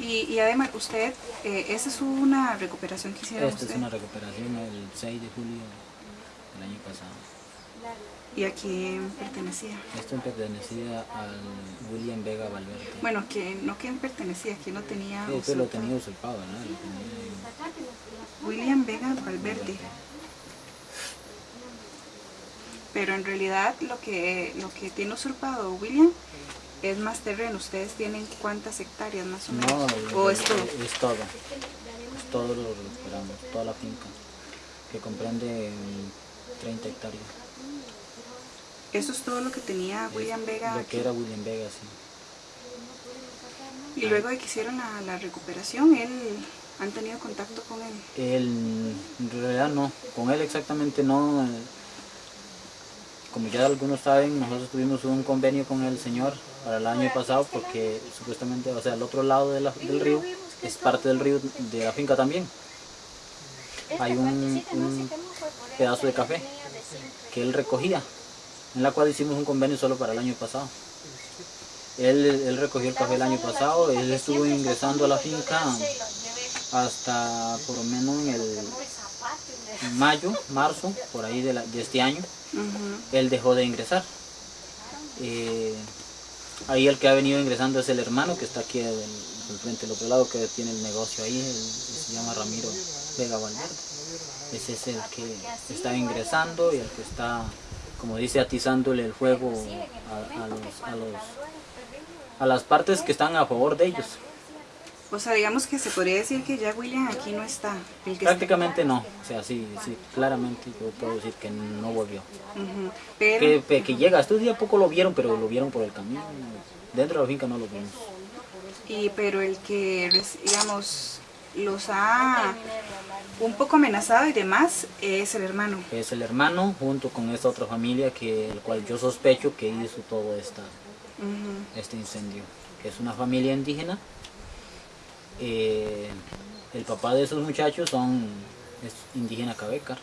Y, y además, usted, eh, ¿esa es una recuperación que hicieron Esta usted? es una recuperación el 6 de julio del año pasado. ¿Y a quién pertenecía? Esto pertenecía al William Vega Valverde. Bueno, que no quién pertenecía, quién lo tenía Sí, lo tenía usurpado, ¿no? Lo tenía William Vega Valverde. Pero en realidad lo que, lo que tiene usurpado William es más terreno. ¿Ustedes tienen cuántas hectáreas más o menos? No, ¿O es todo? es todo. Es todo lo recuperamos, toda la finca, que comprende mm, 30 hectáreas. Eso es todo lo que tenía William Es Vega. Lo que era William Vega, sí. Y luego de que hicieron la, la recuperación, él, ¿han tenido contacto con él? Él, en realidad no, con él exactamente no. Como ya algunos saben, nosotros tuvimos un convenio con el señor para el año pasado porque supuestamente, o sea, el otro lado de la- del río es parte del río de la finca también. Hay un, un pedazo de café que él recogía, en la cual hicimos un convenio solo para el año pasado. Él, él recogió el café el año pasado, él estuvo ingresando a la finca hasta por lo menos en el mayo, marzo, por ahí de, la- de este año, él dejó de ingresar. Eh, ahí el que ha venido ingresando es el hermano que está aquí del, frente del otro lado, que tiene el negocio ahí, él- se llama Ramiro Vega Valverde. Ese es el que está ingresando y el que está, como dice, atizándole el fuego a las partes que están a favor de ellos. O sea, digamos que se podría decir que ya William aquí no está. el que está- Prácticamente no, o sea, sí, sí, claramente yo puedo decir que no volvió. Pero, Que, llega, estos días poco lo vieron, pero lo vieron por el camino. Dentro de la finca no lo vimos. y, pero el que, digamos, los ha un poco amenazado y demás es el hermano. Es el hermano junto con esta otra familia que el cual yo sospecho que hizo todo esta, este incendio. Que es una familia indígena. Eh, el papá de esos muchachos son es indígena cabecar.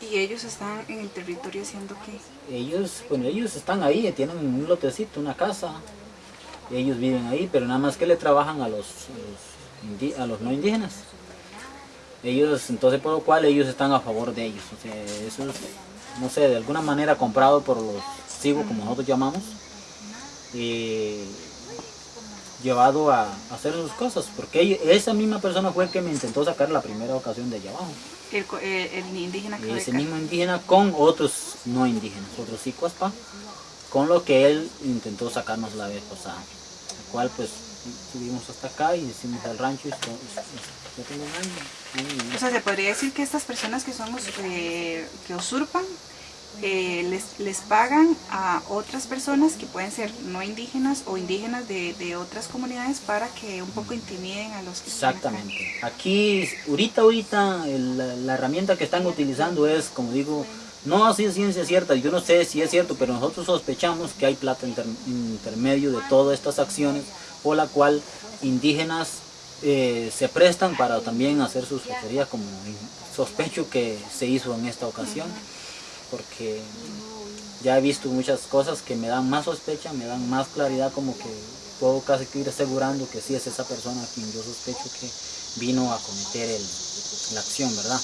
Y ellos están en el territorio haciendo qué? Ellos, bueno, ellos están ahí, tienen un lotecito, una casa. ellos viven ahí, pero nada más que le trabajan a los, a los, a los no indígenas. Ellos, entonces por lo cual ellos están a favor de ellos. O sea, eso es, no sé, de alguna manera comprado por los sigo como nosotros llamamos. Y llevado a, a hacer sus cosas, porque esa misma persona fue el que me intentó sacar la primera ocasión de allá abajo. El, eh, el indígena Y ese mismo indígena con otros no indígenas, otros sicuaspa, con lo que él intentó sacarnos la vez pasada. El cual pues subimos hasta acá y hicimos el rancho y. O sea, se podría decir que estas personas que somos, eh, que usurpan, eh, les, les pagan a otras personas que pueden ser no indígenas o indígenas de, de otras comunidades para que un poco intimiden a los que están acá. Exactamente. Aquí, ahorita, ahorita, la, herramienta que están utilizando es, como digo, no así es ciencia cierta, yo no sé si es cierto, pero nosotros sospechamos que hay plata inter- intermedio de todas estas acciones, por la cual indígenas eh, se prestan para también hacer sus fechorías, como sospecho que se hizo en esta ocasión, porque ya he visto muchas cosas que me dan más sospecha, me dan más claridad, como que puedo casi ir asegurando que sí es esa persona a quien yo sospecho que vino a cometer el- la acción, ¿verdad?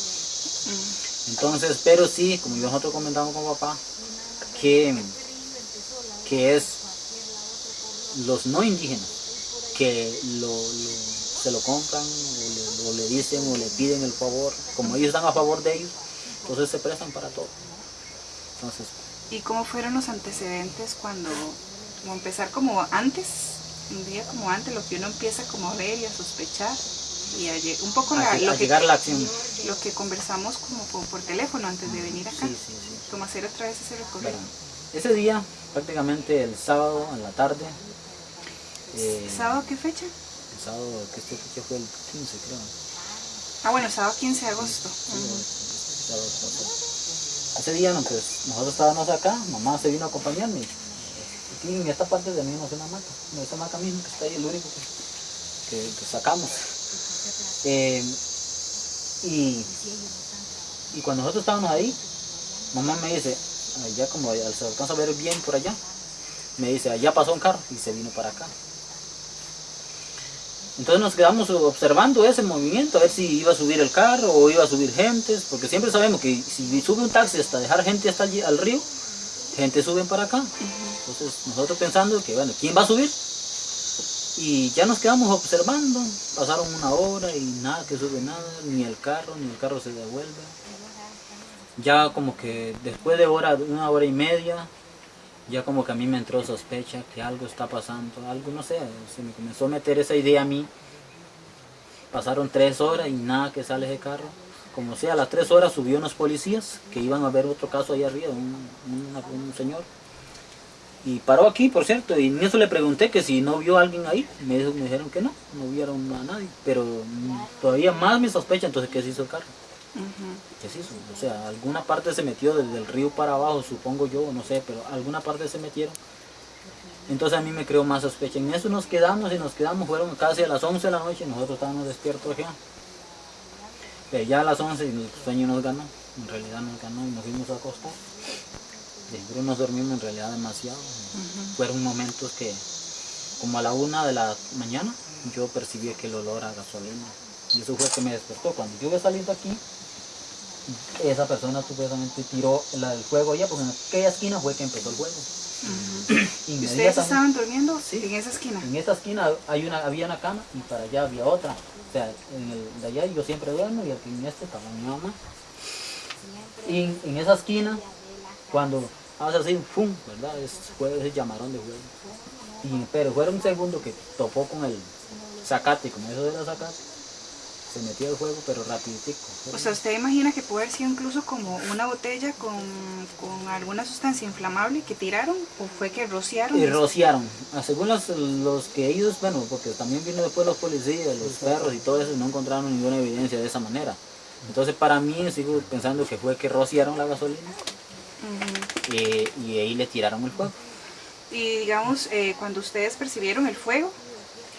Entonces, pero sí, como nosotros comentamos con papá, que, que es los no indígenas que lo- se lo compran o le, o le dicen o le piden el favor, como ellos están a favor de ellos, entonces se prestan para todo. Entonces, ¿Y cómo fueron los antecedentes cuando, como empezar como antes, un día como antes, lo que uno empieza como a ver y a sospechar? Y a un poco la- lo, a que, la acción. lo que conversamos como por, por teléfono antes de venir acá, Sí, sí, sí. como hacer otra vez ese recorrido. Ese día, prácticamente el sábado en la tarde, eh, ¿Sábado qué fecha? el sábado, que este fecha fue el 15 creo, Ah, bueno, sábado 15 de agosto. Sábado. Ese día pues, nosotros estábamos acá, mamá se vino a acompañarme. Aquí en esta parte tenemos una hamaca, en esa hamaca mismo que está ahí, el único que, sacamos. Eh, y, y cuando nosotros estábamos ahí, mamá me dice, allá como se alcanza a ver bien por allá, me dice, allá pasó un carro y se vino para acá. Entonces nos quedamos observando ese movimiento, a ver si iba a subir el carro o iba a subir gentes, porque siempre sabemos que si sube un taxi hasta dejar gente hasta allí, al río, gente suben para acá. Entonces nosotros pensando que, bueno, ¿quién va a subir? Y ya nos quedamos observando, pasaron una hora y nada que sube nada, ni el carro, ni el carro se devuelve. Ya como que después de hora, una hora y media, ya como que a mí me entró sospecha que algo está pasando, algo no sé, se me comenzó a meter esa idea a mí. Pasaron tres horas y nada que sale ese carro. Como sea, a las tres horas subió unos policías que iban a ver otro caso allá arriba, un, un señor y paró aquí, por cierto, y en eso le pregunté que si no vio a alguien ahí. Me, me dijeron que no, no vieron a nadie. Pero todavía más me sospecha entonces qué se hizo el carro. ¿Qué se hizo? O sea, alguna parte se metió desde el río para abajo, supongo yo, no sé, pero alguna parte se metieron. Entonces a mí me creó más sospecha. En eso nos quedamos y nos quedamos, fueron casi a las 11 de la noche y nosotros estábamos despiertos ya. Pero ya a las 11 el sueño nos ganó, en realidad nos ganó y nos fuimos a acostar. Siempre nos dormimos en realidad demasiado. Fueron momentos que, como a la una de la mañana, yo percibí que el olor a gasolina. Y eso fue que me despertó. Cuando yo iba saliendo aquí, esa persona supuestamente tiró el fuego allá, porque en aquella esquina fue que empezó el fuego. ¿Y ustedes estaban durmiendo sí, en esa esquina? En esa esquina hay una, había una cama y para allá había otra. O sea, en el de allá yo siempre duermo y aquí en este estaba mi mamá. Y en esa esquina, cuando hace así, ¡pum! ¿verdad? Es, fue ese llamarón de fuego. Y, pero fue un segundo que topó con el zacate, como eso era zacate, se metió el fuego, pero rapiditico. O sea, ¿usted imagina que puede haber sido incluso como una botella con, con alguna sustancia inflamable que tiraron o fue que rociaron? Y rociaron. Ah, según los, los que ellos, bueno, porque también vino después los policías, los perros y todo eso, no encontraron ninguna evidencia de esa manera. Entonces para mí sigo pensando que fue que rociaron la gasolina eh, y ahí le tiraron el fuego. Y digamos, eh, cuando ustedes percibieron el fuego,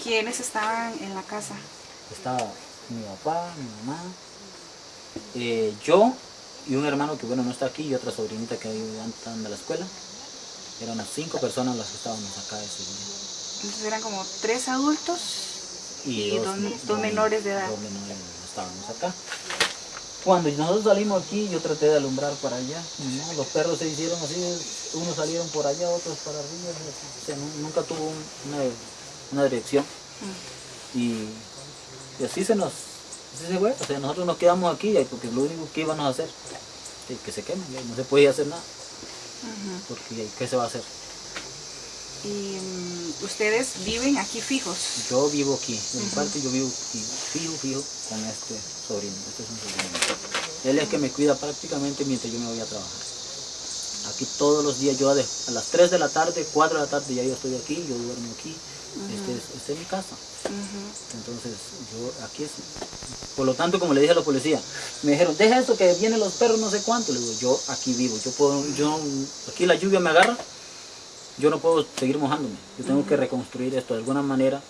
¿quiénes estaban en la casa? Estaba mi papá, mi mamá, eh, yo y un hermano que bueno no está aquí y otra sobrinita que están de la escuela. Eran unas cinco personas las que estábamos acá ese día. Entonces eran como tres adultos y, dos, menores de edad. Dos menores estábamos acá. Cuando nosotros salimos aquí, yo traté de alumbrar para allá. Los perros se hicieron así, unos salieron por allá, otros para arriba. O sea, nunca tuvo una, dirección. Mm. Y, así se nos, así se fue. O sea, nosotros nos quedamos aquí porque lo único que íbamos a hacer es que se quemen, no se podía hacer nada. Porque ¿qué se va a hacer? ¿Y mm, ustedes viven aquí fijos? Yo vivo aquí, en parte yo vivo fijo, fijo con este sobrino, este es un sobrino. Él es que me cuida prácticamente mientras yo me voy a trabajar. Aquí todos los días, yo a, las 3 de la tarde, 4 de la tarde ya yo estoy aquí, yo duermo aquí. Este, este, es, mi casa. Entonces, yo aquí es... Por lo tanto, como le dije a los policías, me dijeron, deja eso que vienen los perros no sé cuánto. Le digo, yo aquí vivo, yo puedo, yo, aquí la lluvia me agarra, yo no puedo seguir mojándome. Yo tengo que reconstruir esto de alguna manera.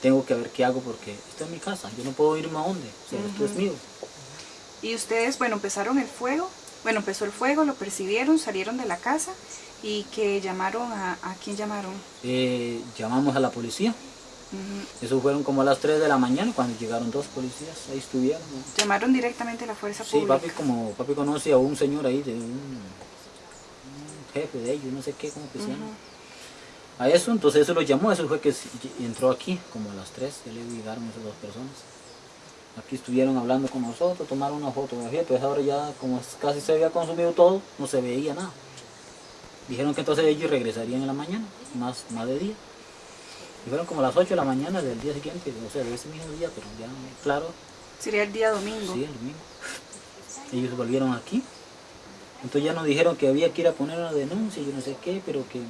Tengo que ver qué hago porque esto es mi casa. Yo no puedo irme a dónde. esto es mío. Y ustedes, bueno, empezaron el fuego. Bueno, empezó el fuego, lo percibieron, salieron de la casa y que llamaron a... ¿A quién llamaron? Eh, llamamos a la policía. Eso fueron como a las 3 de la mañana cuando llegaron dos policías, ahí estuvieron. ¿Llamaron directamente a la fuerza pública? Sí, papi, como papi conoce a un señor ahí de un jefe de ellos, no sé qué, cómo que se llama. A eso, entonces eso lo llamó, eso fue que entró aquí, como a las 3, que le llegaron esas dos personas. Aquí estuvieron hablando con nosotros, tomaron una fotografía, pues ahora ya como casi se había consumido todo, no se veía nada. Dijeron que entonces ellos regresarían en la mañana, más, más de día. Y fueron como a las 8 de la mañana del día siguiente, o sea, de ese mismo día, pero ya, claro. Sería el día domingo. Sí, el domingo. Ellos volvieron aquí entonces ya nos dijeron que había que ir a poner una denuncia yo no sé qué, pero que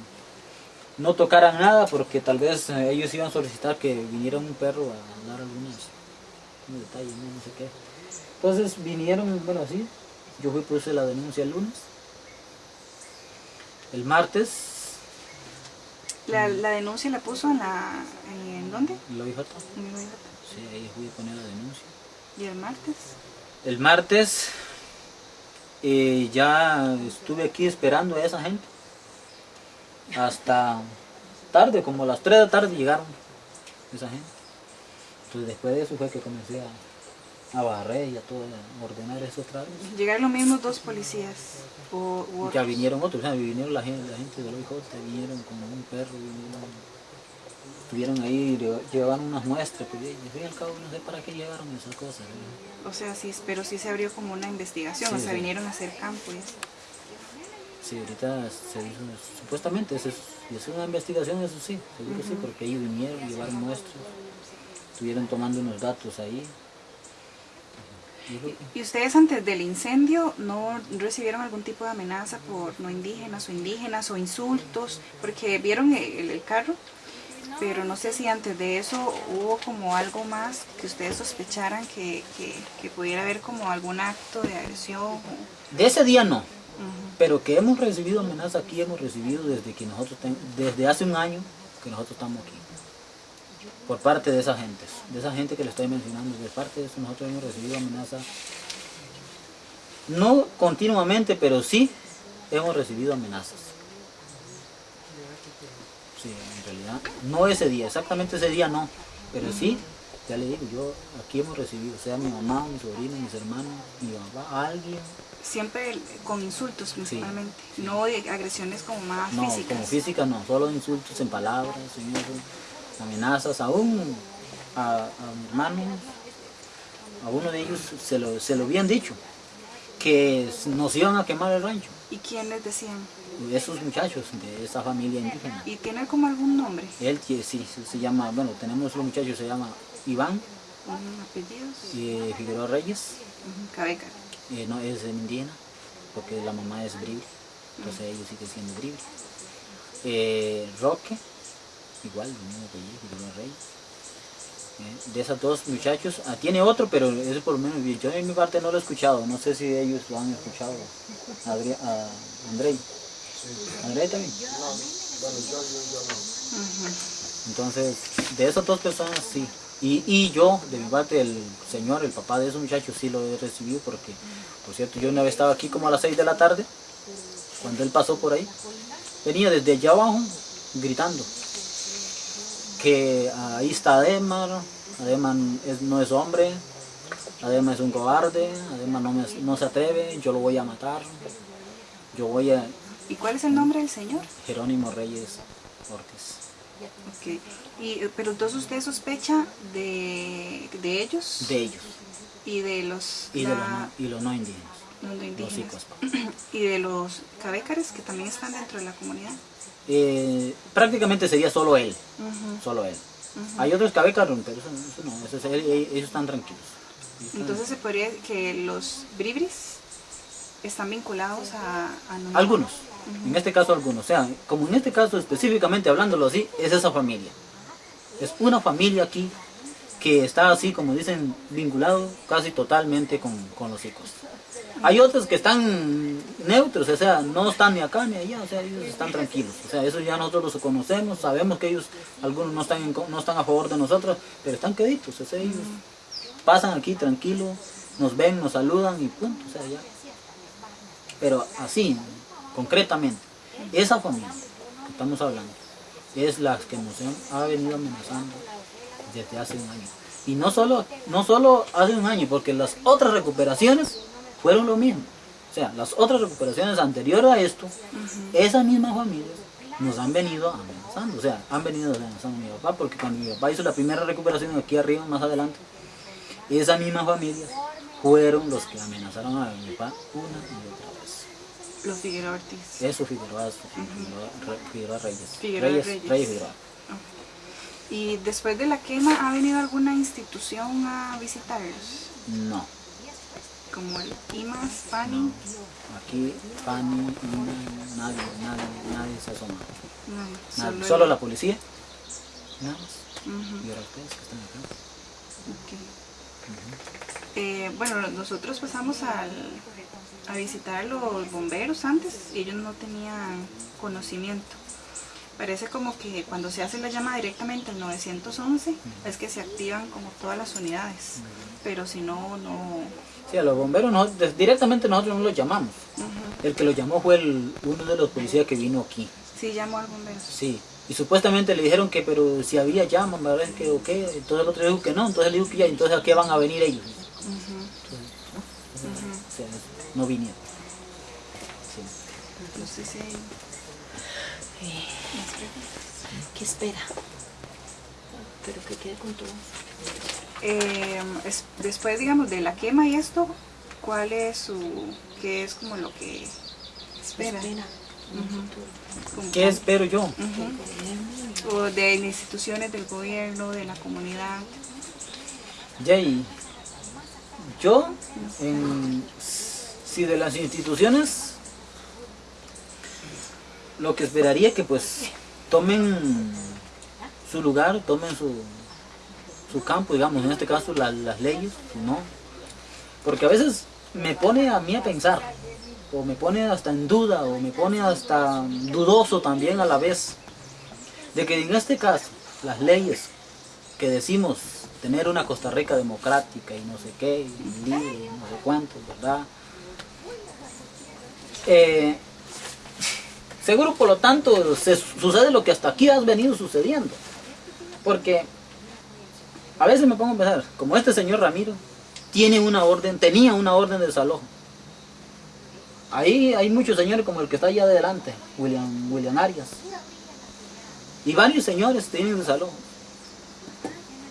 no tocaran nada porque tal vez eh, ellos iban a solicitar que viniera un perro a dar algunos detalles, no, sé qué. Entonces vinieron, bueno así, yo fui puse la denuncia el lunes. El martes. ¿La, denuncia la puso en la... ¿en dónde? En la OIJ. Sí, ahí fui a poner la denuncia. ¿Y el martes? El martes y ya estuve aquí esperando a esa gente. Hasta tarde, como a las 3 de la tarde llegaron esa gente. Entonces después de eso fue que comencé a, a barrer y a todo, a ordenar esos. Llegaron los mismos dos policías. O, u Ya vinieron otros, o sea, vinieron la gente, la gente de los hijos, vinieron como un perro, vinieron, estuvieron ahí, lle- llevaban unas muestras, pues, y al fin y al cabo no sé para qué llevaron esas cosas. O sea, sí, pero sí se abrió como una investigación, Sí, o sea, sí. vinieron a hacer campo y eso. Sí, ahorita se hizo, supuestamente, eso es, y es una investigación, eso sí, seguro sí, porque ellos vinieron, llevaron muestras, estuvieron tomando unos datos ahí. Y lo- ¿Y ustedes antes del incendio no recibieron algún tipo de amenaza por no indígenas o indígenas o insultos? Porque vieron el, el carro, pero no sé si antes de eso hubo como algo más que ustedes sospecharan que, que- que pudiera haber como algún acto de agresión. o- De ese día no, pero que hemos recibido amenazas aquí, hemos recibido desde que nosotros, ten- desde hace un año que nosotros estamos aquí. Por parte de esa gente, de esa gente que le estoy mencionando, de parte de eso nosotros hemos recibido amenazas, no continuamente, pero sí hemos recibido amenazas. Sí, en realidad, no ese día, exactamente ese día no, pero sí, ya le digo, yo aquí hemos recibido, sea mi mamá, mi sobrino, mis hermanos, mi papá, alguien, Siempre con insultos principalmente, no de agresiones como más No, físicas. como física no, solo insultos en palabras, eso, amenazas, aún a, a mi hermano, a uno de ellos se lo, se lo habían dicho, que nos iban a quemar el rancho, ¿Y quién les decían? esos muchachos de esa familia indígena. ¿Y tiene como algún nombre? Él sí, se, llama, bueno, tenemos un muchacho, se llama Iván ¿Un apellidos? eh, Figueroa Reyes, Cabeca. eh, no es indígena, porque la mamá es bribri, entonces ellos siguen siendo bribri. Eh, Roque, igual, el mismo apellido, Reyes. Eh, de esos dos muchachos, ah, tiene otro, pero eso por lo menos yo en mi parte no lo he escuchado, no sé si ellos lo han escuchado. Adri- a Andrei. Andrei también. Entonces, de esas dos personas sí. Y, y yo, de mi parte, el señor, el papá de esos muchachos, sí lo he recibido porque, por cierto, yo una vez estaba aquí como a las 6 de la tarde, cuando él pasó por ahí, venía desde allá abajo gritando que ahí está Ademar, Ademar es- no es hombre, Ademar es un cobarde, Ademar no, me- no se atreve, yo lo voy a matar, yo voy a ¿Y cuál es el nombre del señor? Jerónimo Reyes Ortiz. Ok. Y, pero entonces usted sospecha de, de ellos De ellos y de los, y, de los, no, y los no indígenas, los no los indígenas icos. y de los cabécares que también están dentro de la comunidad. Eh, prácticamente sería solo él, solo él. Hay otros cabécaros, pero eso, eso no, eso es- ellos, ellos están tranquilos. Ellos están- Entonces se podría que los bribris están vinculados a, a no- algunos, en este caso algunos, o sea, como en este caso específicamente hablándolo así, es esa familia. Es una familia aquí que está así, como dicen, vinculado casi totalmente con, con los hijos. Hay otros que están neutros, o sea, no están ni acá ni allá, o sea, ellos están tranquilos. O sea, eso ya nosotros los conocemos, sabemos que ellos, algunos no están, no están a favor de nosotros, pero están queditos, o sea, ellos pasan aquí tranquilos, nos ven, nos saludan y punto, o sea, ya. Pero así, concretamente, esa familia que estamos hablando es la que nos ha venido amenazando desde hace un año. Y no solo, no solo hace un año, porque las otras recuperaciones fueron lo mismo. O sea, las otras recuperaciones anteriores a esto, esas mismas familias nos han venido amenazando. O sea, han venido amenazando a mi papá, porque cuando mi papá hizo la primera recuperación aquí arriba, más adelante, esas mismas familias fueron los que amenazaron a mi papá una y otra vez. los Figueroa Ortiz. Eso Figueroa, Figueroa, Figueroa Reyes. Figueroa Reyes, Reyes. Reyes Figueroa. ¿Y después de la quema ha venido alguna institución a visitarlos? No. Como el IMAS, PANI. Aquí, Fanny, Ina, nadie, nadie, nadie se asoma. No, Nadie. solo, Solo, el- la policía. Nada más. Y ahora ustedes que están acá. Eh, bueno, nosotros pasamos al, a visitar a los bomberos antes y ellos no tenían conocimiento. Parece como que cuando se hace la llama directamente al 911 es que se activan como todas las unidades, pero si no, no... Sí, a los bomberos nosotros- directamente nosotros no los llamamos. El que los llamó fue el, uno de los policías que vino aquí. Sí, llamo al bombero. Sí, Y supuestamente le dijeron que, pero si había llama, ¿verdad? Que, o qué. Entonces el otro dijo que no, entonces le dijo que ya, entonces a qué van a venir ellos. Entonces, ¿no? O sea, no vinieron. Sí. Entonces, sí, Eh. ¿Qué espera? Pero que quede con todo. Eh, es- después, digamos, de la quema y esto, ¿cuál es su, qué es como lo que espera? Espera. ¿Qué espero yo? El gobierno, O de instituciones del gobierno, de la comunidad. Jay, yo, en- si de las instituciones, lo que esperaría que pues tomen su lugar, tomen su, su campo, digamos, en este caso la- las leyes, ¿no? Porque a veces me pone a mí a pensar, o me pone hasta en duda, o me pone hasta dudoso también a la vez, de que en este caso las leyes que decimos tener una Costa Rica democrática y no sé qué, y libre, y no sé cuánto, ¿verdad? Eh, seguro por lo tanto se sucede lo que hasta aquí has venido sucediendo. Porque a veces me pongo a pensar, como este señor Ramiro tiene una orden, tenía una orden de desalojo. Ahí hay muchos señores como el que está allá adelante, William, William Arias. Y varios señores tienen desalojo.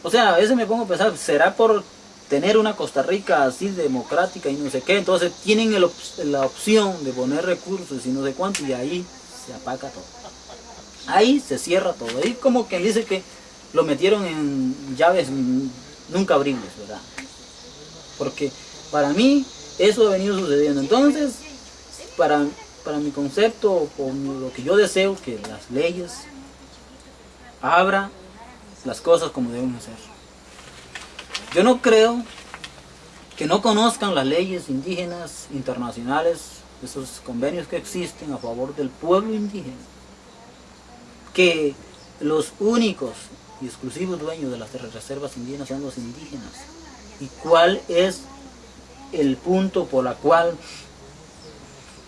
O sea, a veces me pongo a pensar, ¿será por tener una Costa Rica así democrática y no sé qué? Entonces tienen la opción de poner recursos y no sé cuánto y ahí se apaga todo. Ahí se cierra todo. Ahí como que dice que lo metieron en llaves nunca abribles, ¿verdad? Porque para mí eso ha venido sucediendo. Entonces, para, para mi concepto, o lo que yo deseo, que las leyes abra las cosas como deben ser. Yo no creo que no conozcan las leyes indígenas internacionales, esos convenios que existen a favor del pueblo indígena, que los únicos y exclusivos dueños de las reservas indígenas son los indígenas. ¿Y cuál es el punto por la cual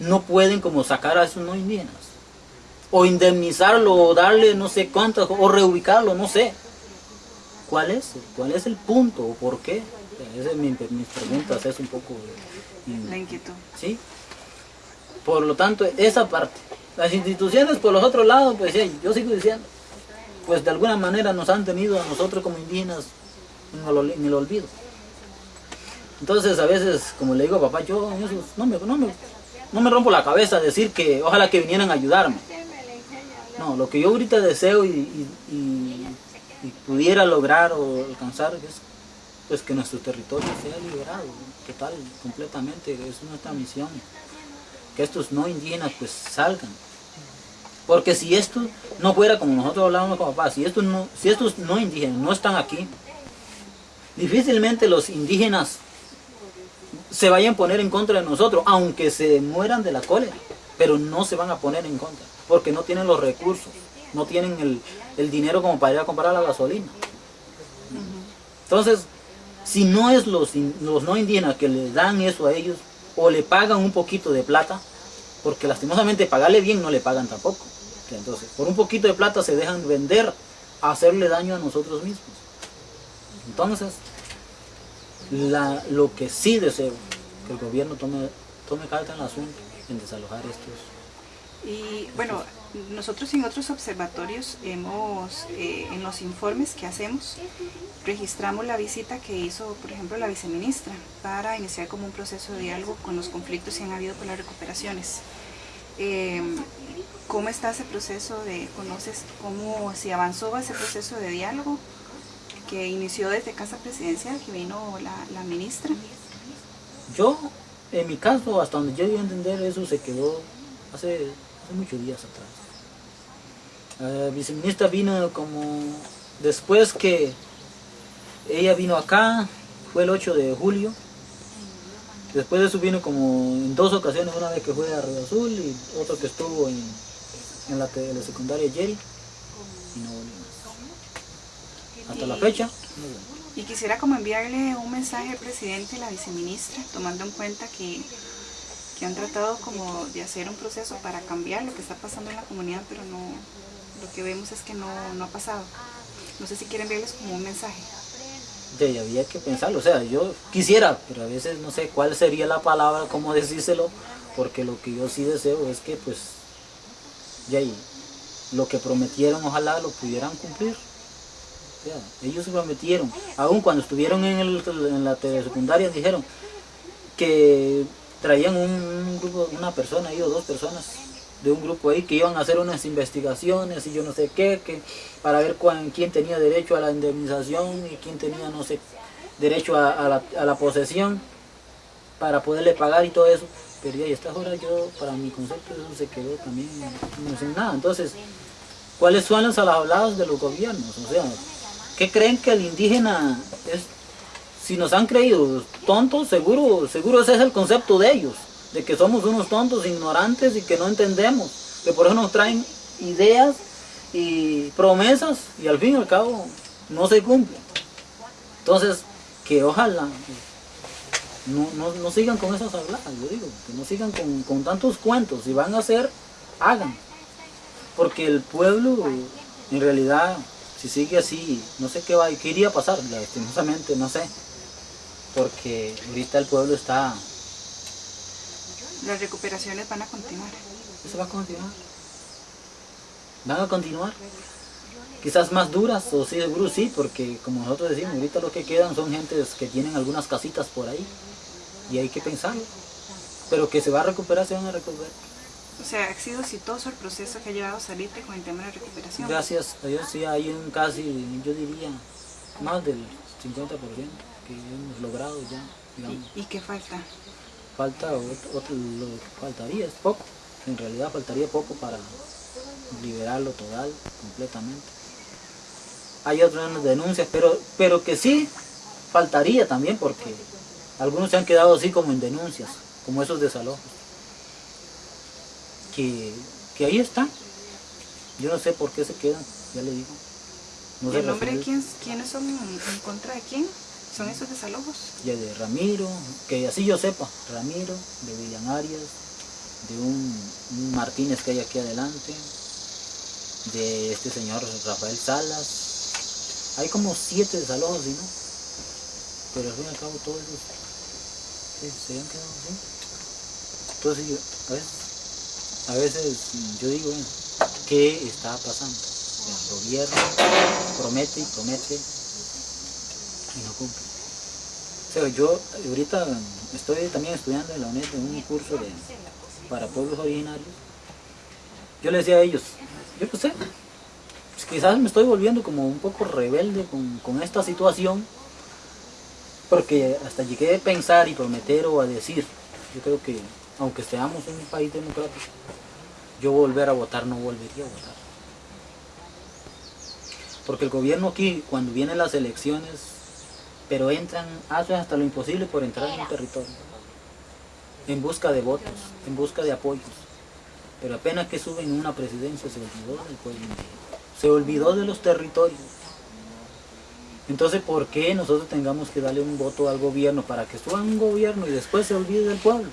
no pueden como sacar a esos no indígenas? O indemnizarlo, o darle no sé cuánto, o reubicarlo, no sé. ¿Cuál es? ¿Cuál es el punto? ¿O por qué? Esa es mi, mis preguntas, es un poco... mm, La inquietud. ¿sí? Por lo tanto, esa parte. Las instituciones por los otros lados, pues sí, yo sigo diciendo, pues de alguna manera nos han tenido a nosotros como indígenas en el, olvido. Entonces a veces, como le digo a papá, yo no me, no me, no me rompo la cabeza decir que ojalá que vinieran a ayudarme. No, lo que yo ahorita deseo y- y pudiera lograr o alcanzar es pues que nuestro territorio sea liberado total, completamente, es nuestra misión. Que estos no indígenas pues salgan. Porque si esto no fuera como nosotros hablábamos con papá, si estos no, si no indígenas no están aquí, difícilmente los indígenas se vayan a poner en contra de nosotros, aunque se mueran de la cólera, pero no se van a poner en contra, porque no tienen los recursos, no tienen el, dinero como para ir a comprar la gasolina. Entonces, si no es los, los no indígenas que le dan eso a ellos, o le pagan un poquito de plata, porque lastimosamente pagarle bien no le pagan tampoco. Entonces, por un poquito de plata se dejan vender hacerle daño a nosotros mismos. Entonces, la- lo que sí deseo, que el gobierno tome, tome carta en el asunto, en desalojar estos. Y bueno, nosotros en otros observatorios hemos, eh, en los informes que hacemos, registramos la visita que hizo, por ejemplo, la viceministra para iniciar como un proceso de diálogo con los conflictos que han habido por las recuperaciones. Eh, ¿Cómo está ese proceso de, conoces cómo se avanzó ese proceso de diálogo que inició desde Casa Presidencial, que vino la, ministra? Yo, en mi caso, hasta donde yo iba a entender, eso se quedó hace, hace muchos días atrás. La viceministra vino como después que ella vino acá, fue el 8 de julio. Después de eso vino como en dos ocasiones, una vez que fue a Río Azul y otra que estuvo en, en la, tele- secundaria Jerry y no volvió más. Hasta la fecha. Y quisiera como enviarle un mensaje al presidente y la viceministra, tomando en cuenta que, que han tratado como de hacer un proceso para cambiar lo que está pasando en la comunidad, pero no, lo que vemos es que no, no ha pasado. No sé si quieren verles como un mensaje. Ya había que pensarlo, o sea, yo quisiera, pero a veces no sé cuál sería la palabra, cómo decírselo, porque lo que yo sí deseo es que pues, ya ahí, lo que prometieron ojalá lo pudieran cumplir. O sea, ellos prometieron, aún cuando estuvieron en, el, en la telesecundaria dijeron que traían un, grupo, una persona ahí dos personas de un grupo ahí que iban a hacer unas investigaciones y yo no sé qué, que para ver cuán- quién tenía derecho a la indemnización y quién tenía, no sé, derecho a, la, a la posesión para poderle pagar y todo eso. Pero ya a estas horas yo, para mi concepto, eso se quedó también no sin nada. Entonces, ¿cuáles son las habladas de los gobiernos? O sea, ¿qué creen que el indígena es? Si nos han creído tontos, seguro, seguro ese es el concepto de ellos de que somos unos tontos, ignorantes y que no entendemos, que por eso nos traen ideas y promesas y al fin y al cabo no se cumplen. Entonces, que ojalá no, no, no sigan con esas habladas, yo digo, que no sigan con, con tantos cuentos, si van a hacer, hagan. Porque el pueblo, en realidad, si sigue así, no sé qué va, qué iría a pasar, lastimosamente, no sé. Porque ahorita el pueblo está Las recuperaciones van a continuar. Eso va a continuar. Van a continuar. Quizás más duras, o sí, seguro sí, porque como nosotros decimos, ahorita lo que quedan son gentes que tienen algunas casitas por ahí. Y hay que pensarlo. Pero que se va a recuperar, se van a recuperar. O sea, ha sido exitoso el proceso que ha llevado Salite con el tema de la recuperación. Gracias a Dios sí hay un casi, yo diría, más del 50% que hemos logrado ya. digamos. ¿Y, y qué falta? Falta otro, otro- lo que faltaría es poco. En realidad faltaría poco para liberarlo total completamente. Hay otras denuncias pero pero que sí faltaría también porque algunos se han quedado así como en denuncias como esos desalojos. Que, que ahí están. Yo no sé por qué se quedan ya le digo. No ¿Y se el nombre de quién, quiénes son en contra de quién? ¿Son esos desalojos? ya de Ramiro, que así yo sepa, Ramiro, de Villan Arias, de un, Martínez que hay aquí adelante, de este señor Rafael Salas. Hay como siete desalojos, ¿sí, no? Pero al fin y al cabo todos esos sí, se han quedado así. Entonces a veces, yo digo, bueno, ¿qué está pasando? El gobierno promete y promete y no cumple. Sea, yo ahorita estoy también estudiando en la UNED en un curso de, para pueblos originarios. Yo le decía a ellos, yo no sé, pues quizás me estoy volviendo como un poco rebelde con, con esta situación, porque hasta llegué a pensar y prometer o a decir, yo creo que aunque seamos un país democrático, yo volver a votar no volvería a votar. Porque el gobierno aquí, cuando vienen las elecciones, pero entran, hacen hasta lo imposible por entrar en un territorio, en busca de votos, en busca de apoyos. Pero apenas que suben una presidencia se olvidó del pueblo se olvidó de los territorios. Entonces, ¿por qué nosotros tengamos que darle un voto al gobierno para que suba un gobierno y después se olvide del pueblo?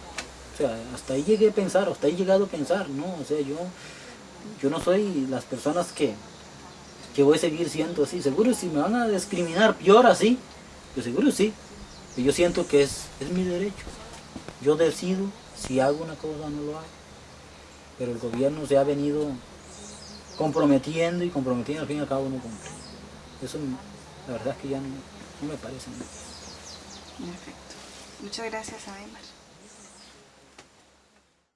O sea, hasta ahí llegué a pensar, hasta ahí llegado a pensar, ¿no? O sea, yo, yo no soy las personas que, que voy a seguir siendo así. Seguro si me van a discriminar peor así, yo seguro sí. Pero yo siento que es, es mi derecho. Yo decido si hago una cosa o no lo hago. Pero el gobierno se ha venido comprometiendo y comprometiendo, al fin y al cabo no cumple. Eso la verdad es que ya no, no me parece. Perfecto. Muchas gracias, Ademar.